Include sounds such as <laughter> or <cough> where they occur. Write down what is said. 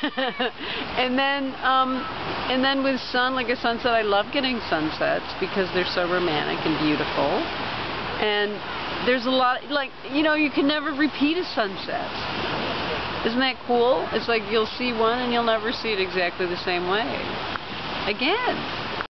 <laughs> and then, um, and then with sun, like a sunset, I love getting sunsets because they're so romantic and beautiful. And there's a lot, like, you know, you can never repeat a sunset. Isn't that cool? It's like you'll see one and you'll never see it exactly the same way. Again.